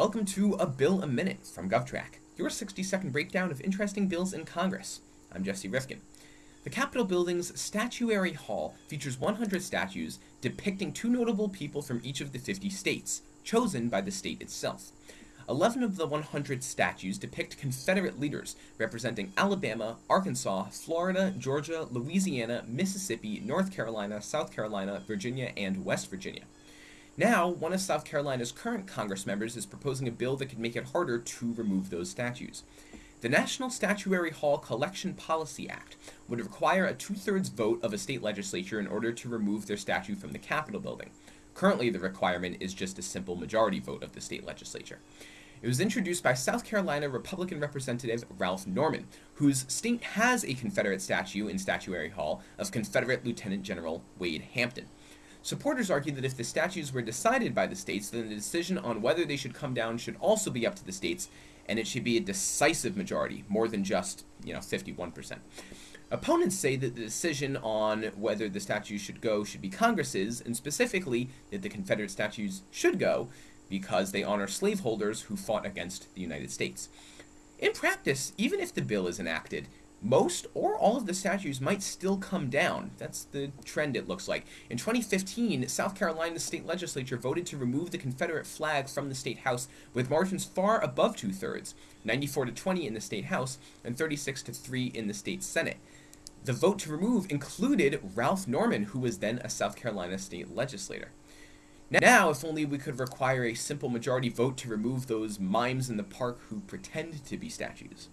Welcome to A Bill a Minute from GovTrack, your 60 second breakdown of interesting bills in Congress. I'm Jesse Rifkin. The Capitol Building's Statuary Hall features 100 statues depicting two notable people from each of the 50 states, chosen by the state itself. 11 of the 100 statues depict Confederate leaders representing Alabama, Arkansas, Florida, Georgia, Louisiana, Mississippi, North Carolina, South Carolina, Virginia, and West Virginia. Now, one of South Carolina's current Congress members is proposing a bill that could make it harder to remove those statues. The National Statuary Hall Collection Policy Act would require a two-thirds vote of a state legislature in order to remove their statue from the Capitol building. Currently, the requirement is just a simple majority vote of the state legislature. It was introduced by South Carolina Republican Representative Ralph Norman, whose state has a Confederate statue in Statuary Hall of Confederate Lieutenant General Wade Hampton. Supporters argue that if the statutes were decided by the states, then the decision on whether they should come down should also be up to the states, and it should be a decisive majority, more than just, you know, 51%. Opponents say that the decision on whether the statues should go should be Congress's, and specifically that the Confederate statues should go because they honor slaveholders who fought against the United States. In practice, even if the bill is enacted, most or all of the statues might still come down. That's the trend it looks like. In 2015, South Carolina's state legislature voted to remove the Confederate flag from the state house with margins far above two-thirds, 94 to 20 in the state house and 36 to 3 in the state senate. The vote to remove included Ralph Norman, who was then a South Carolina state legislator. Now, if only we could require a simple majority vote to remove those mimes in the park who pretend to be statues.